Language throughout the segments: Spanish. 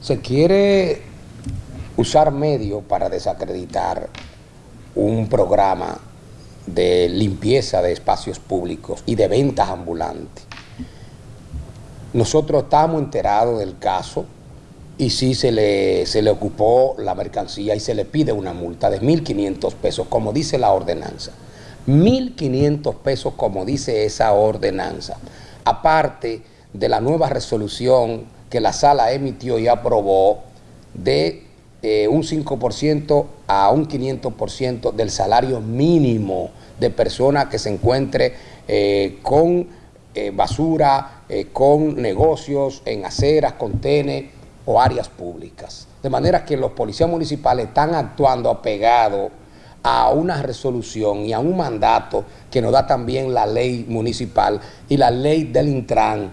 se quiere usar medio para desacreditar un programa de limpieza de espacios públicos y de ventas ambulantes. Nosotros estamos enterados del caso y sí se le, se le ocupó la mercancía y se le pide una multa de 1.500 pesos, como dice la ordenanza. 1.500 pesos, como dice esa ordenanza. Aparte de la nueva resolución que la sala emitió y aprobó de eh, un 5% a un 500% del salario mínimo de persona que se encuentre eh, con eh, basura, con negocios en aceras, contenes o áreas públicas. De manera que los policías municipales están actuando apegados a una resolución y a un mandato que nos da también la ley municipal y la ley del Intran,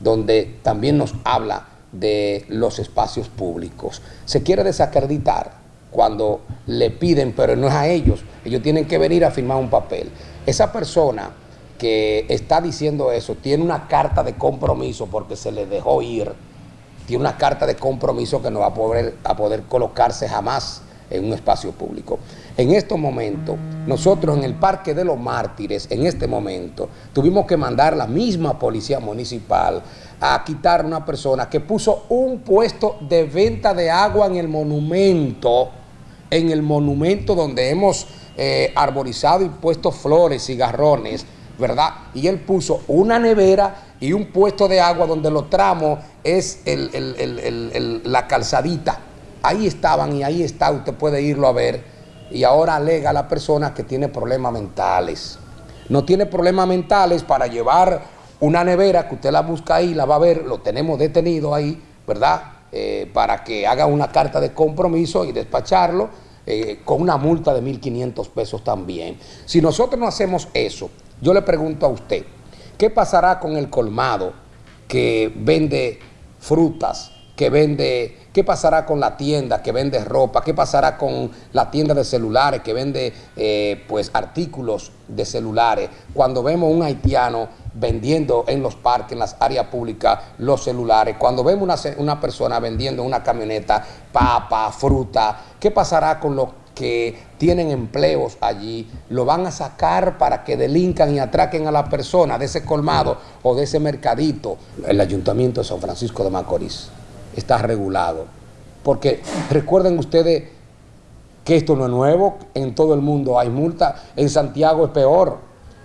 donde también nos habla de los espacios públicos. Se quiere desacreditar cuando le piden, pero no es a ellos, ellos tienen que venir a firmar un papel. Esa persona que está diciendo eso tiene una carta de compromiso porque se le dejó ir, tiene una carta de compromiso que no va a poder, a poder colocarse jamás en un espacio público. En estos momentos, nosotros en el Parque de los Mártires, en este momento, tuvimos que mandar la misma policía municipal a quitar a una persona que puso un puesto de venta de agua en el monumento, en el monumento donde hemos eh, arborizado y puesto flores y garrones, ¿verdad? Y él puso una nevera y un puesto de agua donde los tramos es la calzadita ahí estaban y ahí está, usted puede irlo a ver, y ahora alega a la persona que tiene problemas mentales. No tiene problemas mentales para llevar una nevera que usted la busca ahí, la va a ver, lo tenemos detenido ahí, ¿verdad? Eh, para que haga una carta de compromiso y despacharlo eh, con una multa de 1.500 pesos también. Si nosotros no hacemos eso, yo le pregunto a usted, ¿qué pasará con el colmado que vende frutas, que vende, qué pasará con la tienda que vende ropa, qué pasará con la tienda de celulares que vende eh, pues artículos de celulares, cuando vemos un haitiano vendiendo en los parques, en las áreas públicas, los celulares, cuando vemos una, una persona vendiendo una camioneta, papa, fruta, ¿qué pasará con los que tienen empleos allí, lo van a sacar para que delincan y atraquen a la persona de ese colmado o de ese mercadito, el Ayuntamiento de San Francisco de Macorís está regulado. Porque recuerden ustedes que esto no es nuevo, en todo el mundo hay multas, en Santiago es peor,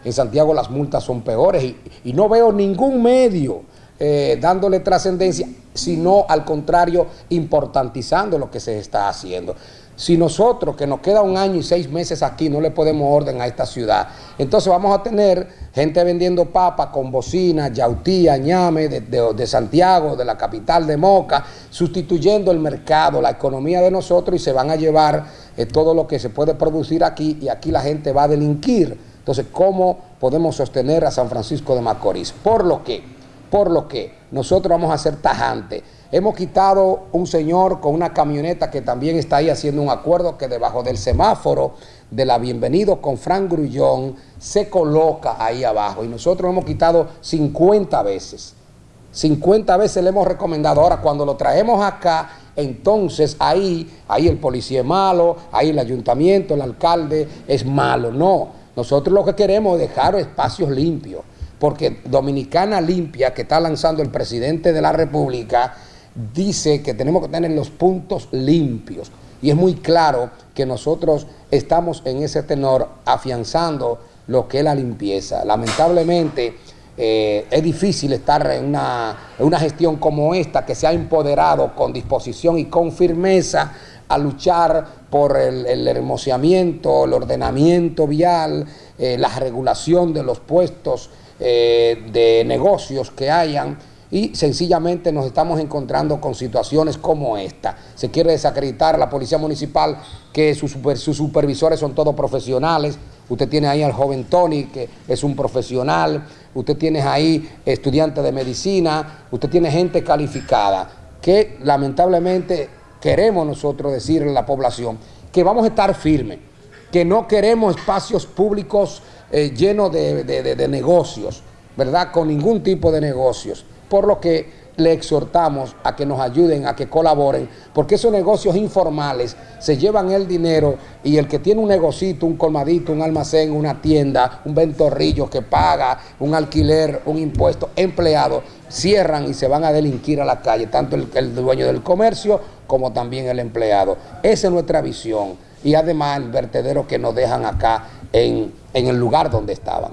en Santiago las multas son peores y, no veo ningún medio eh, dándole trascendencia, sino al contrario, importantizando lo que se está haciendo. Si nosotros, que nos queda un año y seis meses aquí, no le podemos orden a esta ciudad, entonces vamos a tener gente vendiendo papa con bocina, yautía, ñame, de, Santiago, de la capital de Moca, sustituyendo el mercado, la economía de nosotros y se van a llevar eh, todo lo que se puede producir aquí y aquí la gente va a delinquir. Entonces, ¿cómo podemos sostener a San Francisco de Macorís? Por lo que, por lo que nosotros vamos a ser tajantes Hemos quitado un señor con una camioneta que también está ahí haciendo un acuerdo que debajo del semáforo de la Bienvenido con Frank Grullón se coloca ahí abajo. Y nosotros hemos quitado 50 veces. 50 veces le hemos recomendado. Ahora, cuando lo traemos acá, entonces ahí, ahí el policía es malo, ahí el ayuntamiento, el alcalde es malo. No, nosotros lo que queremos es dejar espacios limpios. Porque Dominicana Limpia, que está lanzando el presidente de la República, dice que tenemos que tener los puntos limpios. Y es muy claro que nosotros estamos en ese tenor afianzando lo que es la limpieza. Lamentablemente eh, es difícil estar en una, una gestión como esta que se ha empoderado con disposición y con firmeza a luchar por el, el hermoseamiento, el ordenamiento vial, eh, la regulación de los puestos eh, de negocios que hayan y sencillamente nos estamos encontrando con situaciones como esta. Se quiere desacreditar a la Policía Municipal que sus, supervisores son todos profesionales. Usted tiene ahí al joven Tony, que es un profesional. Usted tiene ahí estudiantes de medicina. Usted tiene gente calificada que lamentablemente queremos nosotros decirle a la población que vamos a estar firmes, que no queremos espacios públicos eh, llenos de negocios, ¿verdad? Con ningún tipo de negocios por lo que le exhortamos a que nos ayuden, a que colaboren, porque esos negocios informales se llevan el dinero y el que tiene un negocito, un colmadito, un almacén, una tienda, un ventorrillo que paga un alquiler, un impuesto, empleado, cierran y se van a delinquir a la calle, tanto el, dueño del comercio como también el empleado. Esa es nuestra visión y además el vertedero que nos dejan acá en el lugar donde estaban.